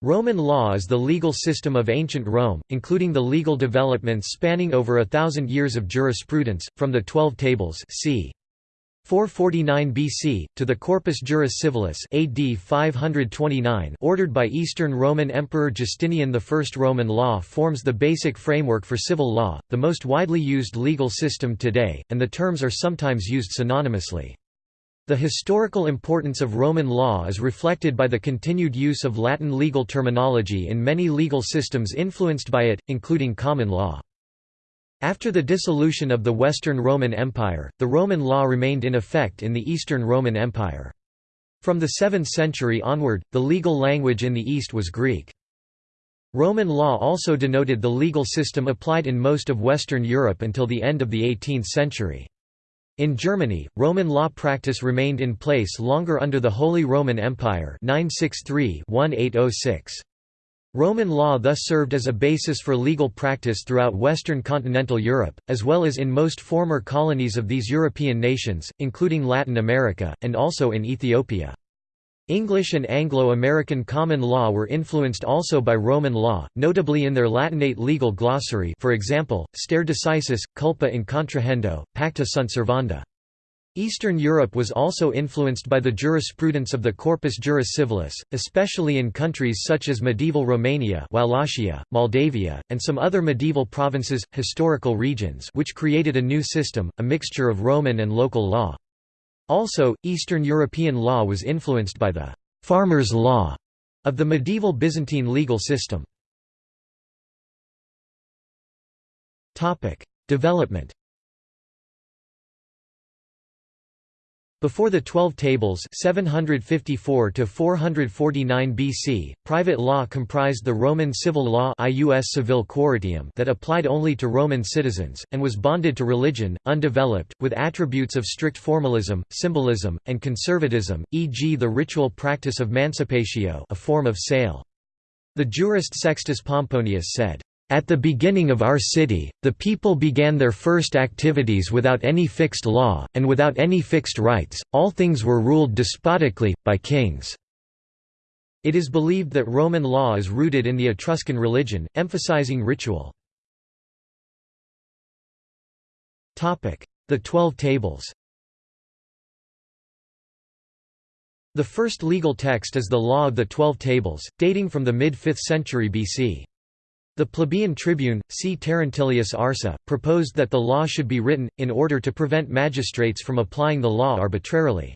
Roman law is the legal system of ancient Rome, including the legal developments spanning over a thousand years of jurisprudence, from the Twelve Tables c. 449 BC, to the Corpus Juris Civilis AD 529 ordered by Eastern Roman Emperor Justinian I. Roman law forms the basic framework for civil law, the most widely used legal system today, and the terms are sometimes used synonymously. The historical importance of Roman law is reflected by the continued use of Latin legal terminology in many legal systems influenced by it, including common law. After the dissolution of the Western Roman Empire, the Roman law remained in effect in the Eastern Roman Empire. From the 7th century onward, the legal language in the East was Greek. Roman law also denoted the legal system applied in most of Western Europe until the end of the 18th century. In Germany, Roman law practice remained in place longer under the Holy Roman Empire 963-1806. Roman law thus served as a basis for legal practice throughout Western continental Europe, as well as in most former colonies of these European nations, including Latin America, and also in Ethiopia. English and Anglo-American common law were influenced also by Roman law, notably in their Latinate legal glossary for example, stare decisis, culpa in contrahendo, pacta sunt servanda. Eastern Europe was also influenced by the jurisprudence of the Corpus Juris Civilis, especially in countries such as medieval Romania Wallachia, Moldavia, and some other medieval provinces, historical regions which created a new system, a mixture of Roman and local law. Also, Eastern European law was influenced by the «farmer's law» of the medieval Byzantine legal system. Development Before the Twelve Tables 754 BC, private law comprised the Roman civil law ius that applied only to Roman citizens, and was bonded to religion, undeveloped, with attributes of strict formalism, symbolism, and conservatism, e.g. the ritual practice of mancipatio a form of sale. The jurist Sextus Pomponius said, at the beginning of our city, the people began their first activities without any fixed law, and without any fixed rights, all things were ruled despotically, by kings. It is believed that Roman law is rooted in the Etruscan religion, emphasizing ritual. The Twelve Tables The first legal text is the Law of the Twelve Tables, dating from the mid-5th century BC. The plebeian tribune, C. Terentilius Arsa, proposed that the law should be written, in order to prevent magistrates from applying the law arbitrarily.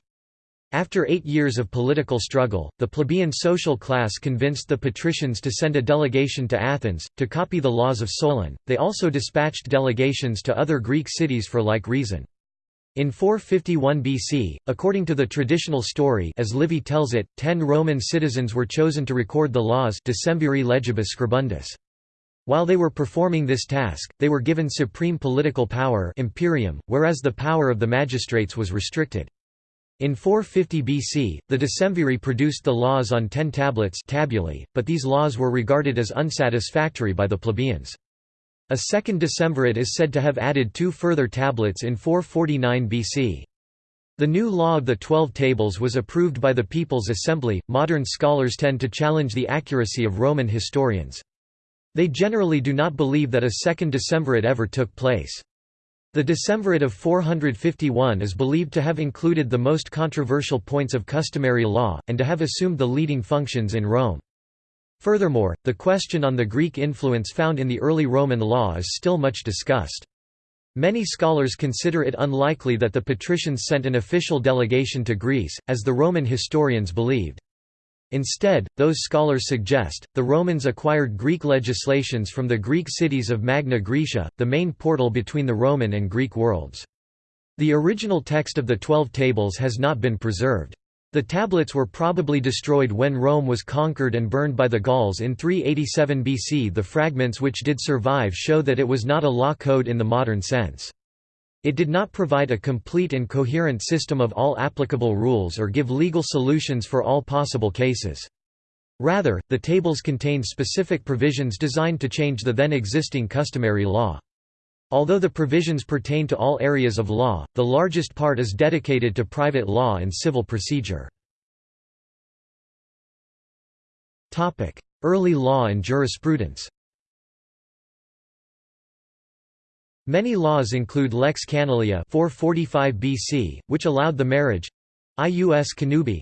After eight years of political struggle, the plebeian social class convinced the patricians to send a delegation to Athens, to copy the laws of Solon. They also dispatched delegations to other Greek cities for like reason. In 451 BC, according to the traditional story as Livy tells it, ten Roman citizens were chosen to record the laws Decemviri legibus scribundis. While they were performing this task, they were given supreme political power imperium, whereas the power of the magistrates was restricted. In 450 BC, the Decemviri produced the laws on ten tablets tabulae, but these laws were regarded as unsatisfactory by the plebeians. A second decemvirate is said to have added two further tablets in 449 BC. The new law of the Twelve Tables was approved by the People's Assembly. Modern scholars tend to challenge the accuracy of Roman historians. They generally do not believe that a second decemvirate ever took place. The decemvirate of 451 is believed to have included the most controversial points of customary law, and to have assumed the leading functions in Rome. Furthermore, the question on the Greek influence found in the early Roman law is still much discussed. Many scholars consider it unlikely that the patricians sent an official delegation to Greece, as the Roman historians believed. Instead, those scholars suggest, the Romans acquired Greek legislations from the Greek cities of Magna Graecia, the main portal between the Roman and Greek worlds. The original text of the Twelve Tables has not been preserved. The tablets were probably destroyed when Rome was conquered and burned by the Gauls in 387 BC. The fragments which did survive show that it was not a law code in the modern sense. It did not provide a complete and coherent system of all applicable rules or give legal solutions for all possible cases. Rather, the tables contained specific provisions designed to change the then existing customary law. Although the provisions pertain to all areas of law, the largest part is dedicated to private law and civil procedure. Early law and jurisprudence Many laws include lex canuleia 445 BC, which allowed the marriage. Ius connubii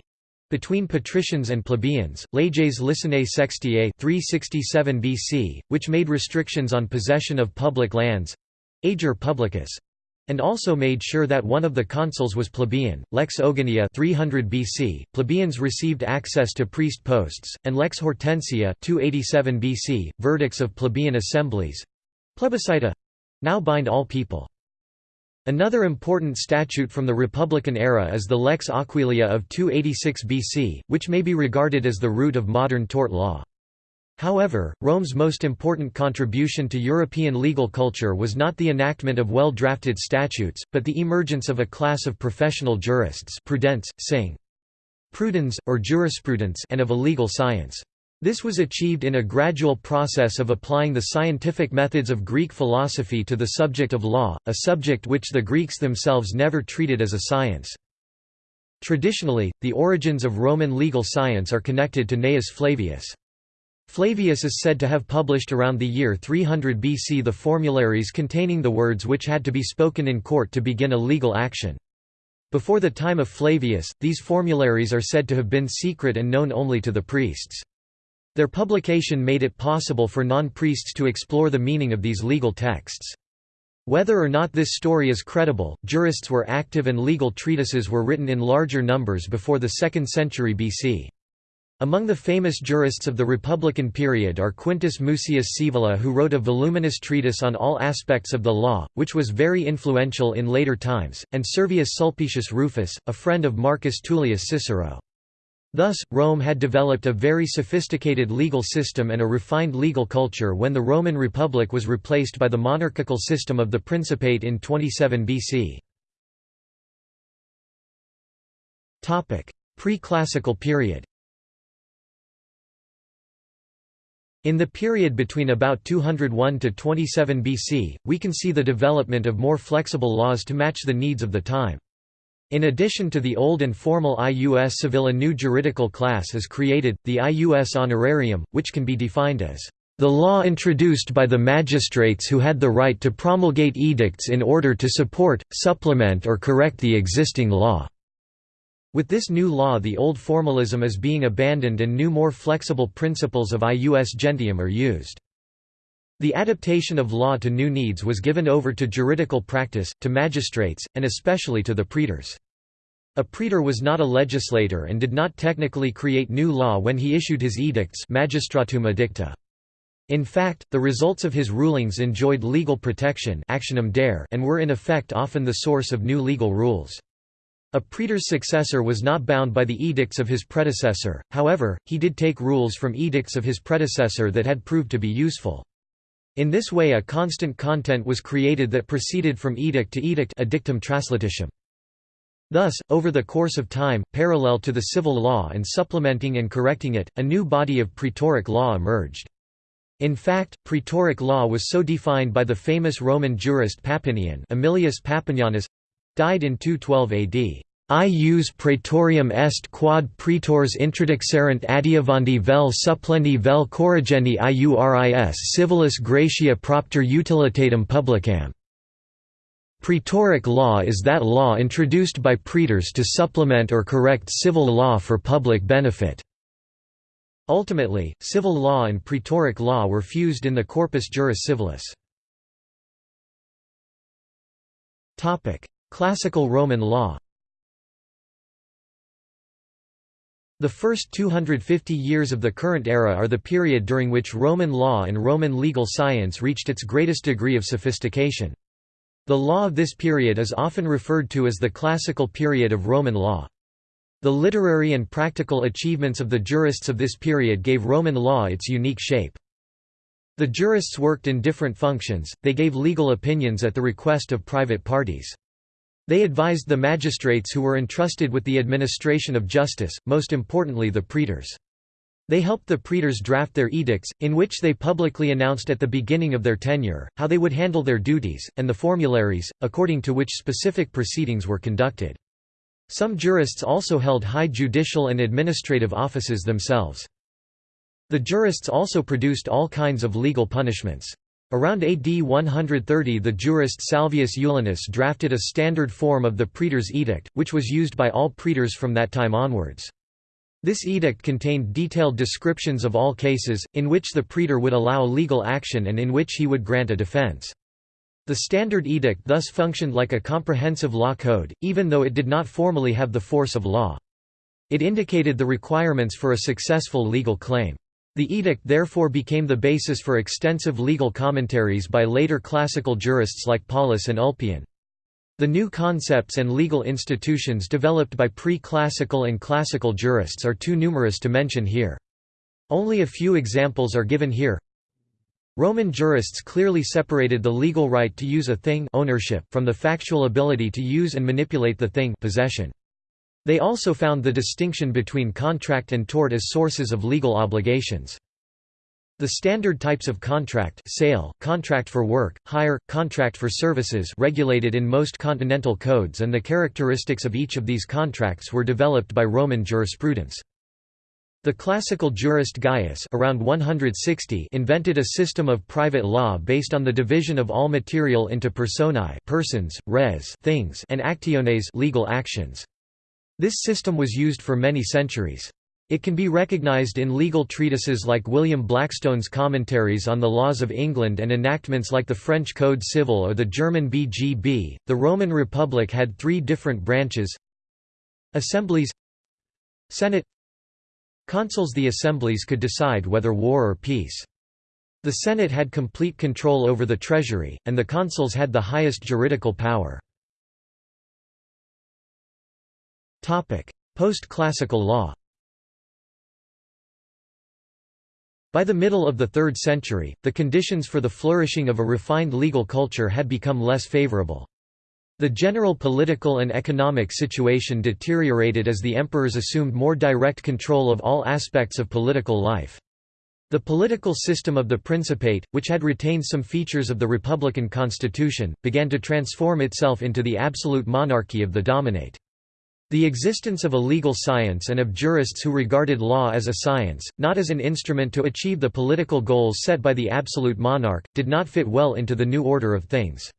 between patricians and plebeians, leges liciniae sextiae 367 BC, which made restrictions on possession of public lands ager publicus and also made sure that one of the consuls was plebeian. Lex Ogulnia 300 BC, plebeians received access to priest posts, and Lex Hortensia 287 BC, verdicts of plebeian assemblies. Plebiscita now bind all people. Another important statute from the Republican era is the Lex Aquilia of 286 BC, which may be regarded as the root of modern tort law. However, Rome's most important contribution to European legal culture was not the enactment of well-drafted statutes, but the emergence of a class of professional jurists prudence, sing. Prudens, or jurisprudence and of a legal science. This was achieved in a gradual process of applying the scientific methods of Greek philosophy to the subject of law, a subject which the Greeks themselves never treated as a science. Traditionally, the origins of Roman legal science are connected to Gnaeus Flavius. Flavius is said to have published around the year 300 BC the formularies containing the words which had to be spoken in court to begin a legal action. Before the time of Flavius, these formularies are said to have been secret and known only to the priests. Their publication made it possible for non-priests to explore the meaning of these legal texts. Whether or not this story is credible, jurists were active and legal treatises were written in larger numbers before the 2nd century BC. Among the famous jurists of the Republican period are Quintus Mucius Scaevola who wrote a voluminous treatise on all aspects of the law, which was very influential in later times, and Servius Sulpicius Rufus, a friend of Marcus Tullius Cicero. Thus, Rome had developed a very sophisticated legal system and a refined legal culture when the Roman Republic was replaced by the monarchical system of the Principate in 27 BC. Pre-classical period In the period between about 201 to 27 BC, we can see the development of more flexible laws to match the needs of the time. In addition to the old and formal ius civil a new juridical class is created, the ius honorarium, which can be defined as the law introduced by the magistrates who had the right to promulgate edicts in order to support, supplement or correct the existing law." With this new law the old formalism is being abandoned and new more flexible principles of ius gentium are used. The adaptation of law to new needs was given over to juridical practice, to magistrates, and especially to the praetors. A praetor was not a legislator and did not technically create new law when he issued his edicts magistratum edicta. In fact, the results of his rulings enjoyed legal protection actionum dare and were in effect often the source of new legal rules. A praetor's successor was not bound by the edicts of his predecessor, however, he did take rules from edicts of his predecessor that had proved to be useful. In this way a constant content was created that proceeded from edict to edict edictum translititium. Thus, over the course of time, parallel to the civil law and supplementing and correcting it, a new body of praetoric law emerged. In fact, praetoric law was so defined by the famous Roman jurist Papinian Aemilius Papinianus—died in 212 AD. Ius praetorium est quod praetors introduxerent adiuvandi vel supplendi vel corrigendi iuris civilis gratia propter utilitatem publicam. Praetoric law is that law introduced by praetors to supplement or correct civil law for public benefit. Ultimately, civil law and praetoric law were fused in the Corpus Juris Civilis. Classical Roman law The first 250 years of the current era are the period during which Roman law and Roman legal science reached its greatest degree of sophistication. The law of this period is often referred to as the classical period of Roman law. The literary and practical achievements of the jurists of this period gave Roman law its unique shape. The jurists worked in different functions, they gave legal opinions at the request of private parties. They advised the magistrates who were entrusted with the administration of justice, most importantly the praetors. They helped the praetors draft their edicts, in which they publicly announced at the beginning of their tenure, how they would handle their duties, and the formularies, according to which specific proceedings were conducted. Some jurists also held high judicial and administrative offices themselves. The jurists also produced all kinds of legal punishments. Around AD 130 the jurist Salvius Julianus drafted a standard form of the praetor's edict, which was used by all praetors from that time onwards. This edict contained detailed descriptions of all cases, in which the praetor would allow legal action and in which he would grant a defense. The standard edict thus functioned like a comprehensive law code, even though it did not formally have the force of law. It indicated the requirements for a successful legal claim. The edict therefore became the basis for extensive legal commentaries by later classical jurists like Paulus and Ulpian. The new concepts and legal institutions developed by pre-classical and classical jurists are too numerous to mention here. Only a few examples are given here. Roman jurists clearly separated the legal right to use a thing ownership from the factual ability to use and manipulate the thing possession. They also found the distinction between contract and tort as sources of legal obligations. The standard types of contract sale, contract for work, hire, contract for services regulated in most continental codes and the characteristics of each of these contracts were developed by Roman jurisprudence. The classical jurist Gaius around 160 invented a system of private law based on the division of all material into personae persons, res things and actiones legal actions. This system was used for many centuries. It can be recognized in legal treatises like William Blackstone's Commentaries on the Laws of England and enactments like the French Code Civil or the German BGB. The Roman Republic had three different branches Assemblies Senate Consuls The assemblies could decide whether war or peace. The Senate had complete control over the treasury, and the consuls had the highest juridical power. Post-classical law By the middle of the 3rd century, the conditions for the flourishing of a refined legal culture had become less favorable. The general political and economic situation deteriorated as the emperors assumed more direct control of all aspects of political life. The political system of the Principate, which had retained some features of the republican constitution, began to transform itself into the absolute monarchy of the dominate. The existence of a legal science and of jurists who regarded law as a science, not as an instrument to achieve the political goals set by the absolute monarch, did not fit well into the new order of things.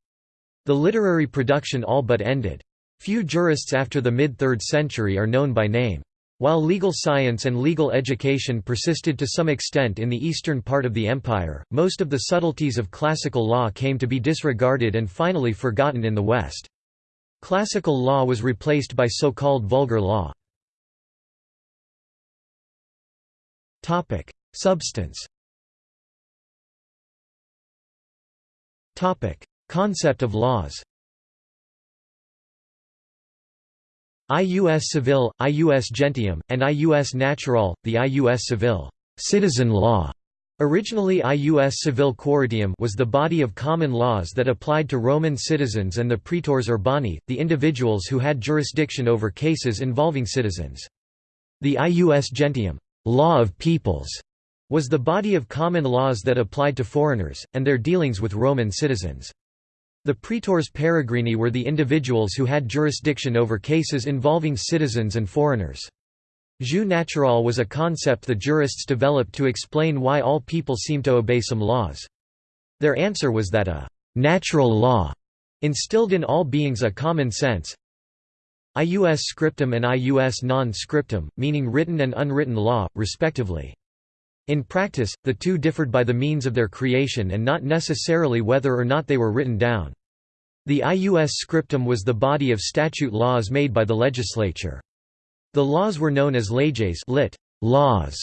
The literary production all but ended. Few jurists after the mid-3rd century are known by name. While legal science and legal education persisted to some extent in the eastern part of the empire, most of the subtleties of classical law came to be disregarded and finally forgotten in the West. Classical law was replaced by so-called vulgar law. Substance Concept of laws Ius civil, ius gentium, and ius natural, the ius civil citizen law Originally ius civil quiritium was the body of common laws that applied to Roman citizens and the praetors urbani, the individuals who had jurisdiction over cases involving citizens. The ius gentium law of peoples", was the body of common laws that applied to foreigners, and their dealings with Roman citizens. The praetors peregrini were the individuals who had jurisdiction over cases involving citizens and foreigners. Jus natural was a concept the jurists developed to explain why all people seem to obey some laws. Their answer was that a «natural law» instilled in all beings a common sense ius scriptum and ius non scriptum, meaning written and unwritten law, respectively. In practice, the two differed by the means of their creation and not necessarily whether or not they were written down. The ius scriptum was the body of statute laws made by the legislature. The laws were known as leges lit, laws,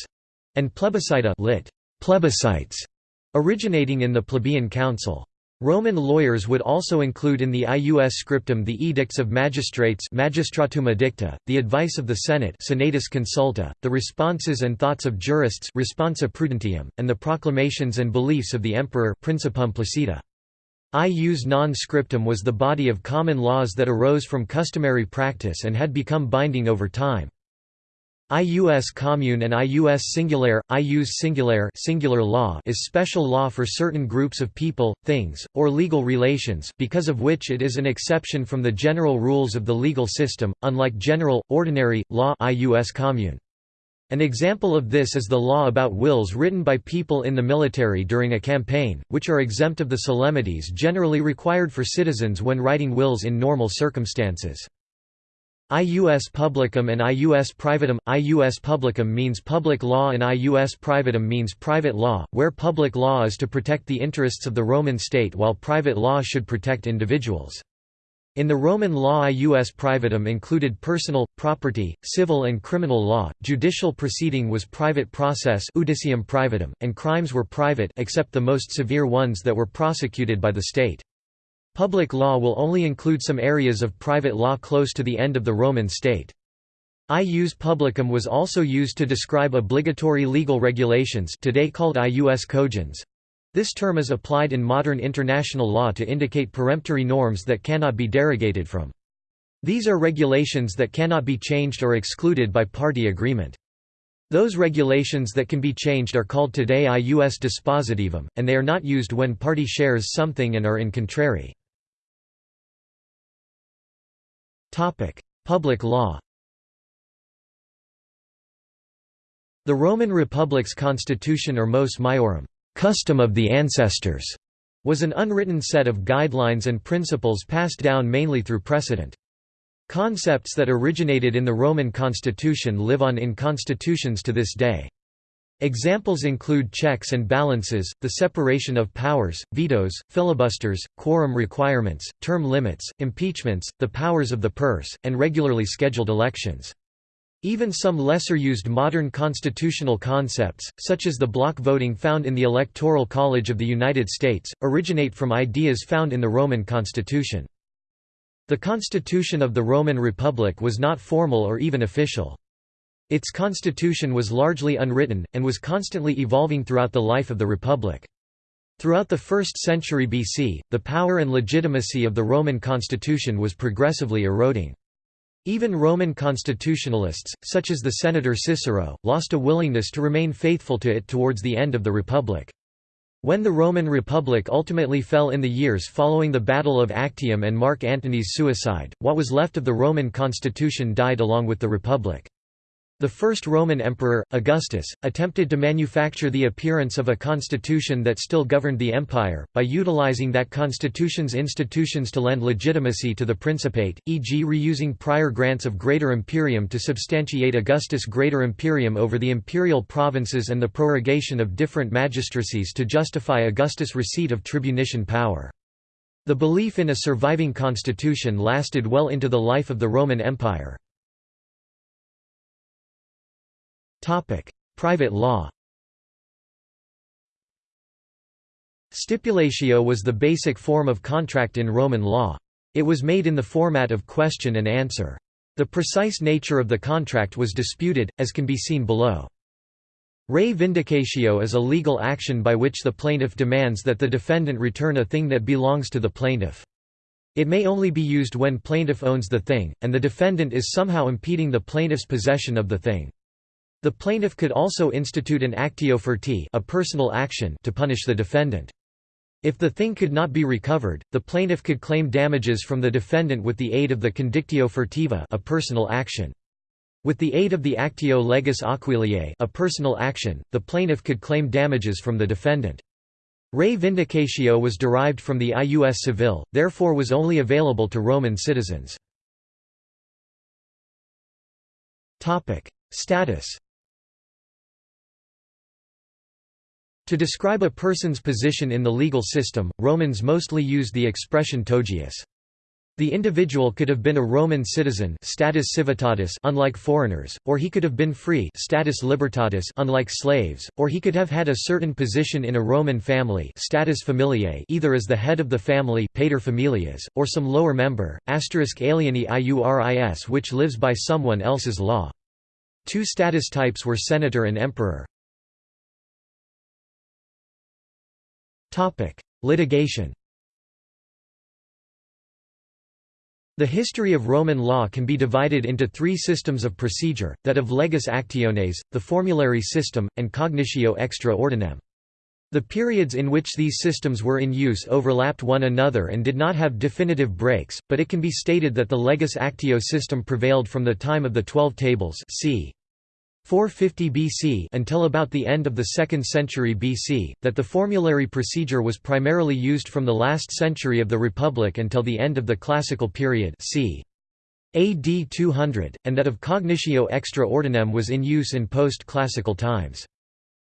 and plebiscita lit, plebiscites, originating in the plebeian council. Roman lawyers would also include in the ius scriptum the edicts of magistrates magistratum edicta, the advice of the Senate senatus consulta, the responses and thoughts of jurists responsa prudentium, and the proclamations and beliefs of the emperor principum placita. Ius non scriptum was the body of common laws that arose from customary practice and had become binding over time. Ius commune and ius singulare, ius singulare singular law is special law for certain groups of people, things, or legal relations because of which it is an exception from the general rules of the legal system, unlike general, ordinary, law ius commune. An example of this is the law about wills written by people in the military during a campaign, which are exempt of the solemnities generally required for citizens when writing wills in normal circumstances. Ius publicum and ius privatum Ius publicum means public law and ius privatum means private law, where public law is to protect the interests of the Roman state while private law should protect individuals. In the Roman law ius privatum included personal, property, civil and criminal law, judicial proceeding was private process iudicium privatum, and crimes were private except the most severe ones that were prosecuted by the state. Public law will only include some areas of private law close to the end of the Roman state. Ius publicum was also used to describe obligatory legal regulations today called ius cogens, this term is applied in modern international law to indicate peremptory norms that cannot be derogated from. These are regulations that cannot be changed or excluded by party agreement. Those regulations that can be changed are called today ius dispositivum, and they are not used when party shares something and are in contrary. Public law The Roman Republic's constitution or mos maiorum custom of the ancestors, was an unwritten set of guidelines and principles passed down mainly through precedent. Concepts that originated in the Roman constitution live on in constitutions to this day. Examples include checks and balances, the separation of powers, vetoes, filibusters, quorum requirements, term limits, impeachments, the powers of the purse, and regularly scheduled elections. Even some lesser-used modern constitutional concepts, such as the block voting found in the Electoral College of the United States, originate from ideas found in the Roman constitution. The constitution of the Roman Republic was not formal or even official. Its constitution was largely unwritten, and was constantly evolving throughout the life of the republic. Throughout the 1st century BC, the power and legitimacy of the Roman constitution was progressively eroding. Even Roman constitutionalists, such as the senator Cicero, lost a willingness to remain faithful to it towards the end of the Republic. When the Roman Republic ultimately fell in the years following the Battle of Actium and Mark Antony's suicide, what was left of the Roman constitution died along with the Republic. The first Roman emperor, Augustus, attempted to manufacture the appearance of a constitution that still governed the empire, by utilizing that constitution's institutions to lend legitimacy to the Principate, e.g. reusing prior grants of Greater Imperium to substantiate Augustus' Greater Imperium over the imperial provinces and the prorogation of different magistracies to justify Augustus' receipt of tribunician power. The belief in a surviving constitution lasted well into the life of the Roman Empire. Private law Stipulatio was the basic form of contract in Roman law. It was made in the format of question and answer. The precise nature of the contract was disputed, as can be seen below. Re vindicatio is a legal action by which the plaintiff demands that the defendant return a thing that belongs to the plaintiff. It may only be used when plaintiff owns the thing, and the defendant is somehow impeding the plaintiff's possession of the thing. The plaintiff could also institute an actio furti a personal action to punish the defendant. If the thing could not be recovered, the plaintiff could claim damages from the defendant with the aid of the condictio furtiva a personal action. With the aid of the actio legis aquiliae a personal action, the plaintiff could claim damages from the defendant. Re vindicatio was derived from the ius civil, therefore was only available to Roman citizens. Status To describe a person's position in the legal system, Romans mostly used the expression togius. The individual could have been a Roman citizen status civitatis unlike foreigners, or he could have been free status libertatis unlike slaves, or he could have had a certain position in a Roman family status familiae either as the head of the family pater familias, or some lower member, asterisk alieni iuris which lives by someone else's law. Two status types were senator and emperor. Litigation The history of Roman law can be divided into three systems of procedure, that of legis actiones, the formulary system, and cognitio extra ordinem. The periods in which these systems were in use overlapped one another and did not have definitive breaks, but it can be stated that the legis actio system prevailed from the time of the Twelve Tables c. 450 BC until about the end of the 2nd century BC, that the formulary procedure was primarily used from the last century of the Republic until the end of the Classical period c. AD 200, and that of cognitio extra ordinem was in use in post-classical times.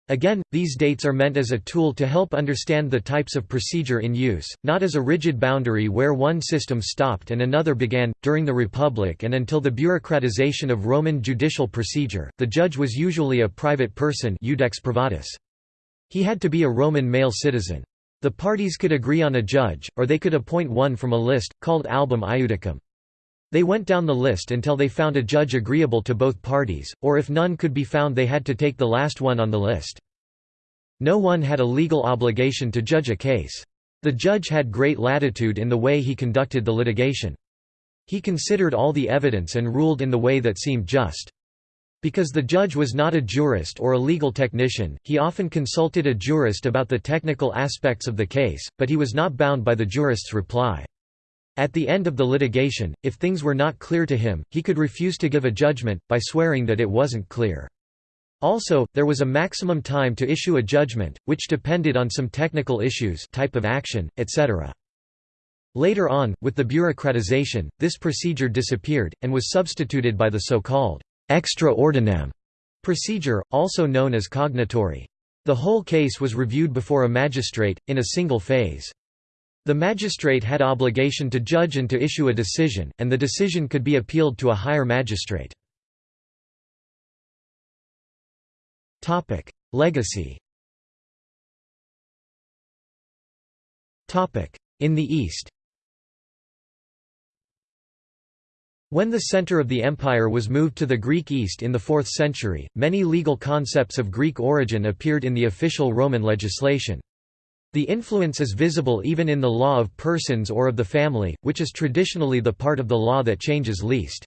Again, these dates are meant as a tool to help understand the types of procedure in use, not as a rigid boundary where one system stopped and another began. During the Republic and until the bureaucratization of Roman judicial procedure, the judge was usually a private person privatus. He had to be a Roman male citizen. The parties could agree on a judge, or they could appoint one from a list, called album iudicum. They went down the list until they found a judge agreeable to both parties, or if none could be found they had to take the last one on the list. No one had a legal obligation to judge a case. The judge had great latitude in the way he conducted the litigation. He considered all the evidence and ruled in the way that seemed just. Because the judge was not a jurist or a legal technician, he often consulted a jurist about the technical aspects of the case, but he was not bound by the jurist's reply. At the end of the litigation, if things were not clear to him, he could refuse to give a judgment, by swearing that it wasn't clear. Also, there was a maximum time to issue a judgment, which depended on some technical issues type of action, etc. Later on, with the bureaucratization, this procedure disappeared, and was substituted by the so-called extra ordinem procedure, also known as cognitory. The whole case was reviewed before a magistrate, in a single phase. The magistrate had obligation to judge and to issue a decision, and the decision could be appealed to a higher magistrate. Legacy In the East When the center of the empire was moved to the Greek East in the 4th century, many legal concepts of Greek origin appeared in the official Roman legislation. The influence is visible even in the law of persons or of the family, which is traditionally the part of the law that changes least.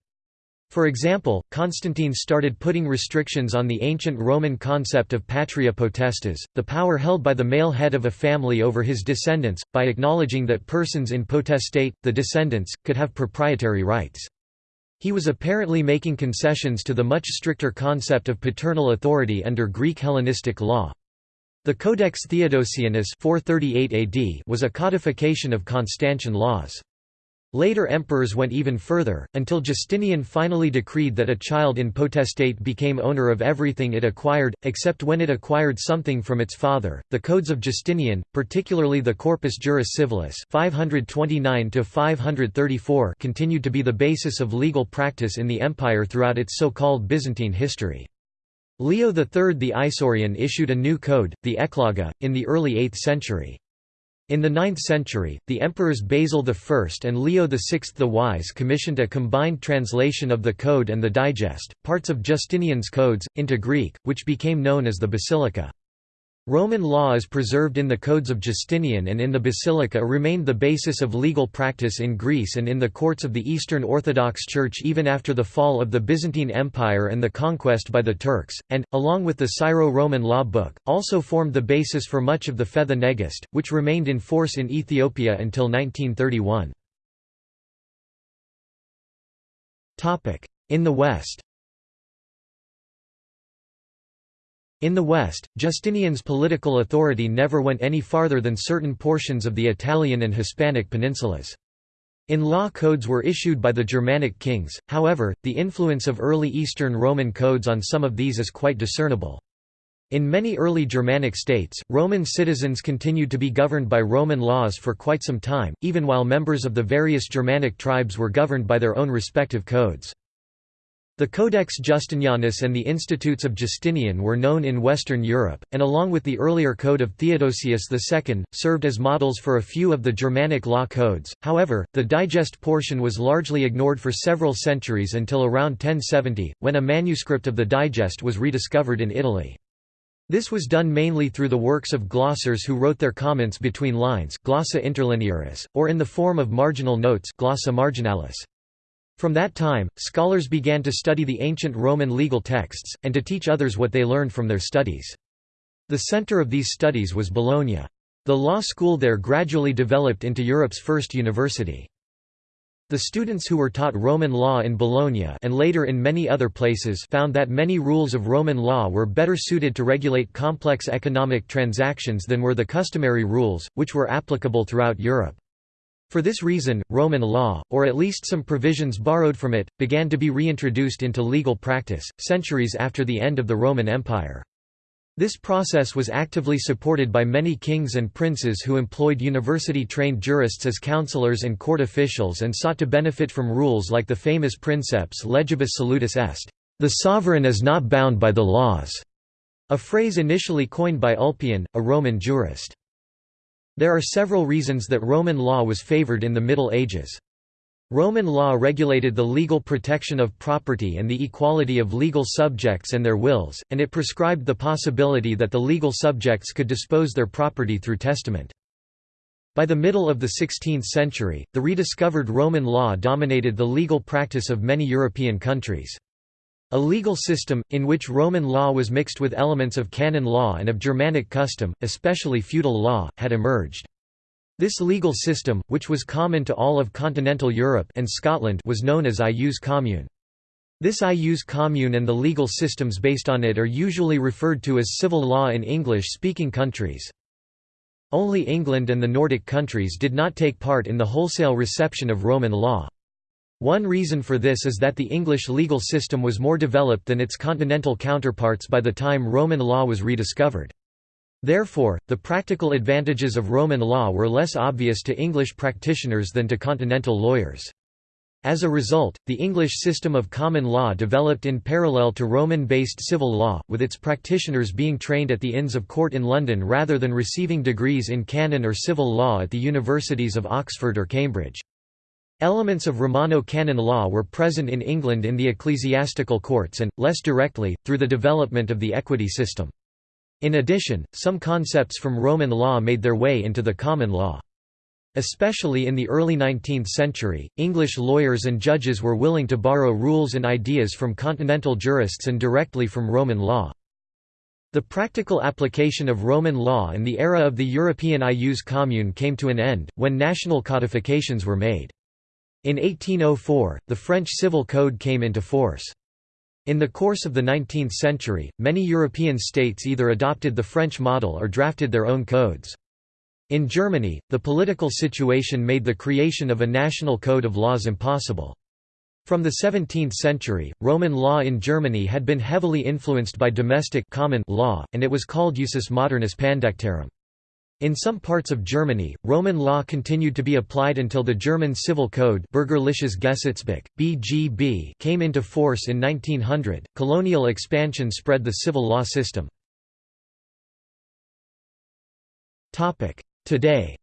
For example, Constantine started putting restrictions on the ancient Roman concept of patria potestas, the power held by the male head of a family over his descendants, by acknowledging that persons in potestate, the descendants, could have proprietary rights. He was apparently making concessions to the much stricter concept of paternal authority under Greek Hellenistic law. The Codex Theodosianus 438 AD was a codification of Constantian laws. Later emperors went even further, until Justinian finally decreed that a child in potestate became owner of everything it acquired, except when it acquired something from its father. The codes of Justinian, particularly the Corpus Juris Civilis 529 534, continued to be the basis of legal practice in the empire throughout its so-called Byzantine history. Leo III the Isaurian issued a new code, the Ecloga, in the early 8th century. In the 9th century, the emperors Basil I and Leo VI the Wise commissioned a combined translation of the Code and the Digest, parts of Justinian's codes, into Greek, which became known as the Basilica. Roman law is preserved in the codes of Justinian and in the Basilica remained the basis of legal practice in Greece and in the courts of the Eastern Orthodox Church even after the fall of the Byzantine Empire and the conquest by the Turks, and, along with the Syro-Roman law book, also formed the basis for much of the Fetha Negist, which remained in force in Ethiopia until 1931. In the West In the West, Justinian's political authority never went any farther than certain portions of the Italian and Hispanic peninsulas. In law codes were issued by the Germanic kings, however, the influence of early Eastern Roman codes on some of these is quite discernible. In many early Germanic states, Roman citizens continued to be governed by Roman laws for quite some time, even while members of the various Germanic tribes were governed by their own respective codes. The Codex Justinianus and the Institutes of Justinian were known in Western Europe, and along with the earlier Code of Theodosius II, served as models for a few of the Germanic law codes. However, the digest portion was largely ignored for several centuries until around 1070, when a manuscript of the digest was rediscovered in Italy. This was done mainly through the works of glossators who wrote their comments between lines glossa interlinearis, or in the form of marginal notes glossa marginalis. From that time, scholars began to study the ancient Roman legal texts, and to teach others what they learned from their studies. The center of these studies was Bologna. The law school there gradually developed into Europe's first university. The students who were taught Roman law in Bologna and later in many other places found that many rules of Roman law were better suited to regulate complex economic transactions than were the customary rules, which were applicable throughout Europe. For this reason, Roman law, or at least some provisions borrowed from it, began to be reintroduced into legal practice, centuries after the end of the Roman Empire. This process was actively supported by many kings and princes who employed university-trained jurists as counselors and court officials and sought to benefit from rules like the famous princeps legibus solutus est, the sovereign is not bound by the laws, a phrase initially coined by Ulpian, a Roman jurist. There are several reasons that Roman law was favored in the Middle Ages. Roman law regulated the legal protection of property and the equality of legal subjects and their wills, and it prescribed the possibility that the legal subjects could dispose their property through testament. By the middle of the 16th century, the rediscovered Roman law dominated the legal practice of many European countries. A legal system, in which Roman law was mixed with elements of canon law and of Germanic custom, especially feudal law, had emerged. This legal system, which was common to all of continental Europe and Scotland was known as ius commune. This ius commune and the legal systems based on it are usually referred to as civil law in English-speaking countries. Only England and the Nordic countries did not take part in the wholesale reception of Roman law. One reason for this is that the English legal system was more developed than its continental counterparts by the time Roman law was rediscovered. Therefore, the practical advantages of Roman law were less obvious to English practitioners than to continental lawyers. As a result, the English system of common law developed in parallel to Roman-based civil law, with its practitioners being trained at the Inns of Court in London rather than receiving degrees in canon or civil law at the universities of Oxford or Cambridge. Elements of Romano canon law were present in England in the ecclesiastical courts and, less directly, through the development of the equity system. In addition, some concepts from Roman law made their way into the common law. Especially in the early 19th century, English lawyers and judges were willing to borrow rules and ideas from continental jurists and directly from Roman law. The practical application of Roman law in the era of the European ius commune came to an end, when national codifications were made. In 1804, the French Civil Code came into force. In the course of the 19th century, many European states either adopted the French model or drafted their own codes. In Germany, the political situation made the creation of a national code of laws impossible. From the 17th century, Roman law in Germany had been heavily influenced by domestic common law, and it was called usus modernus pandectarum. In some parts of Germany, Roman law continued to be applied until the German Civil Code Bürgerliches Gesetzbuch, BGB came into force in 1900. Colonial expansion spread the civil law system. Today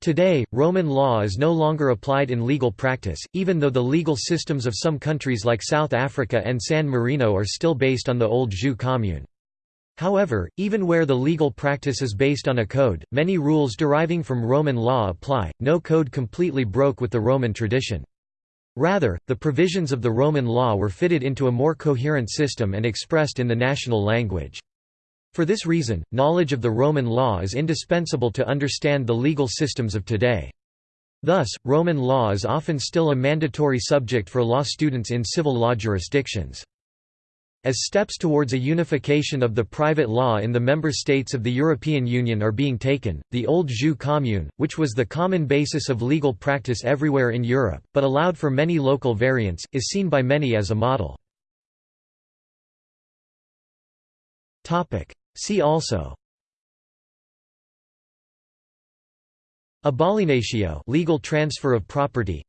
Today, Roman law is no longer applied in legal practice, even though the legal systems of some countries like South Africa and San Marino are still based on the old jus commune. However, even where the legal practice is based on a code, many rules deriving from Roman law apply, no code completely broke with the Roman tradition. Rather, the provisions of the Roman law were fitted into a more coherent system and expressed in the national language. For this reason, knowledge of the Roman law is indispensable to understand the legal systems of today. Thus, Roman law is often still a mandatory subject for law students in civil law jurisdictions. As steps towards a unification of the private law in the member states of the European Union are being taken, the old jus commune, which was the common basis of legal practice everywhere in Europe, but allowed for many local variants, is seen by many as a model. See also. Abalienatio legal transfer of property.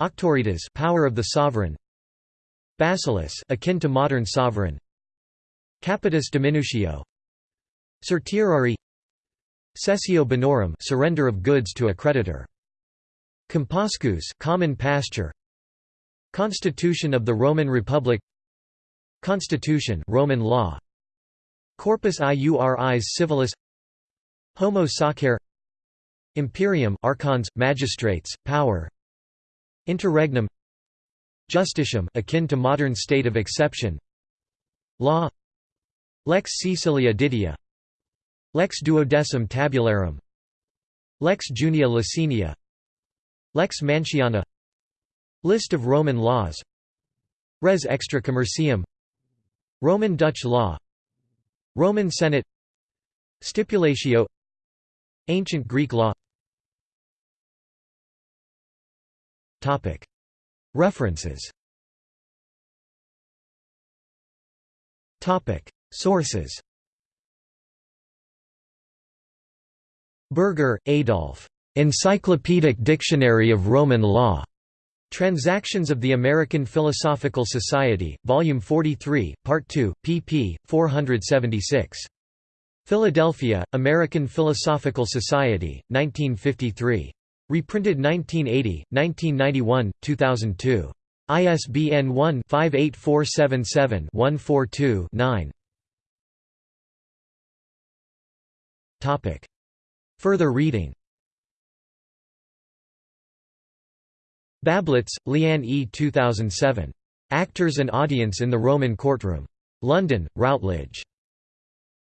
Auctoritas power of the sovereign Basileus akin to modern sovereign. Capitis diminutio. Certiorari. Cessio bonorum surrender of goods to a creditor. Compascus common pasture. Constitution of the Roman Republic. Constitution Roman law. Corpus iuris civilis. Homo sacer Imperium archons magistrates power. Interregnum Justitium akin to modern state of exception. Law. Lex Caecilia Didia. Lex duodecim tabularum. Lex Junia Licinia Lex Manciana List of Roman laws. Res extra commercium. Roman Dutch law. Roman Senate. Stipulatio. Ancient Greek law References Sources Berger, Adolf. Encyclopedic Dictionary of Roman Law. Transactions of the American Philosophical Society, Volume 43, Part 2, pp. 476. Philadelphia, American Philosophical Society, 1953. Reprinted 1980, 1991, 2002. ISBN 1-58477-142-9. Further reading Bablitz, Leanne E. 2007. Actors and Audience in the Roman Courtroom. London, Routledge.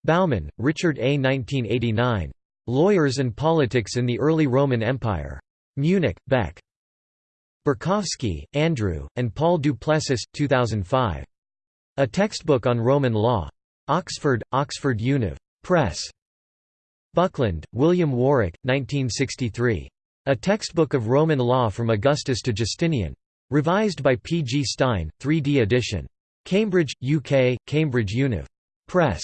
Bauman, Richard A. 1989. Lawyers and Politics in the Early Roman Empire. Munich, Beck. Borkowski, Andrew, and Paul du Plessis, 2005. A Textbook on Roman Law. Oxford, Oxford Univ. Press. Buckland, William Warwick, 1963. A Textbook of Roman Law from Augustus to Justinian. Revised by P. G. Stein, 3d edition. Cambridge, UK, Cambridge Univ. Press.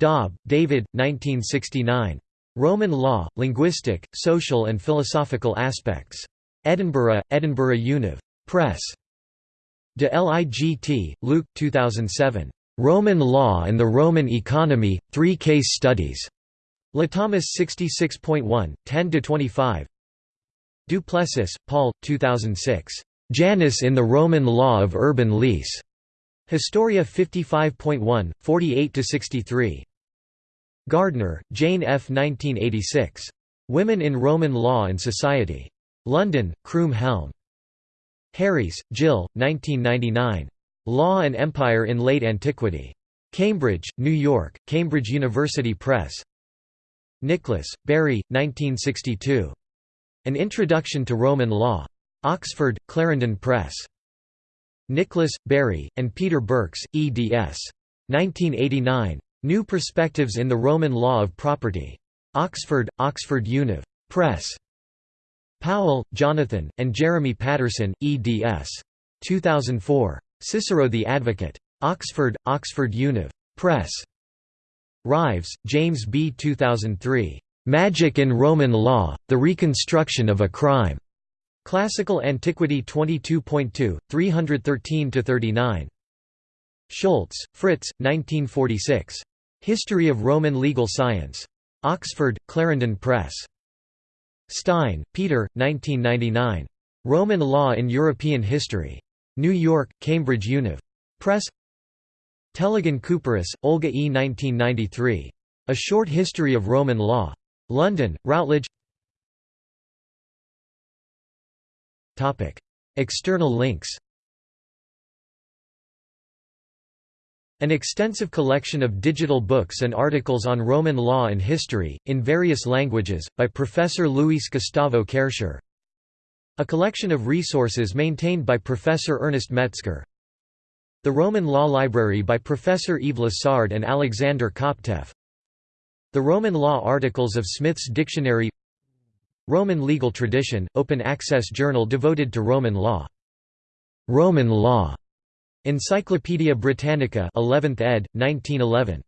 Daube, David, 1969. Roman Law, Linguistic, Social and Philosophical Aspects. Edinburgh, Edinburgh Univ. Press. De Ligt, Luuk 2007. Roman Law and the Roman Economy, Three Case Studies. Latomus 66.1, 10–25 du Plessis, Paul, 2006. Janus in the Roman Law of Urban Lease. Historia 55.1, 48–63. Gardner, Jane F. 1986. Women in Roman Law and Society. London, Croom Helm. Harries, Jill, 1999. Law and Empire in Late Antiquity. Cambridge, New York, Cambridge University Press. Nicholas, Barry, 1962. An Introduction to Roman Law. Oxford, Clarendon Press. Nicholas, Barry, and Peter Birks, eds. 1989. New Perspectives in the Roman Law of Property. Oxford, Oxford Univ. Press. Powell, Jonathan, and Jeremy Patterson, eds. 2004. Cicero the Advocate. Oxford, Oxford Univ. Press. Rives, James B. 2003. Magic in Roman Law, The Reconstruction of a Crime. Classical Antiquity 22.2, 313–39. Schulz, Fritz, 1946. History of Roman Legal Science. Oxford, Clarendon Press. Stein, Peter, 1999. Roman Law in European History. New York, Cambridge Univ. Press Tellegen Couperus, Olga E. 1993. A Short History of Roman Law. London, Routledge External links An extensive collection of digital books and articles on Roman law and history, in various languages, by Professor Luis Gustavo Kercher A collection of resources maintained by Professor Ernest Metzger. The Roman Law Library by Professor Yves Lassard and Alexander Koptev The Roman Law Articles of Smith's Dictionary Roman Legal Tradition, open access journal devoted to Roman law. Roman Law. Encyclopædia Britannica 11th ed., 1911.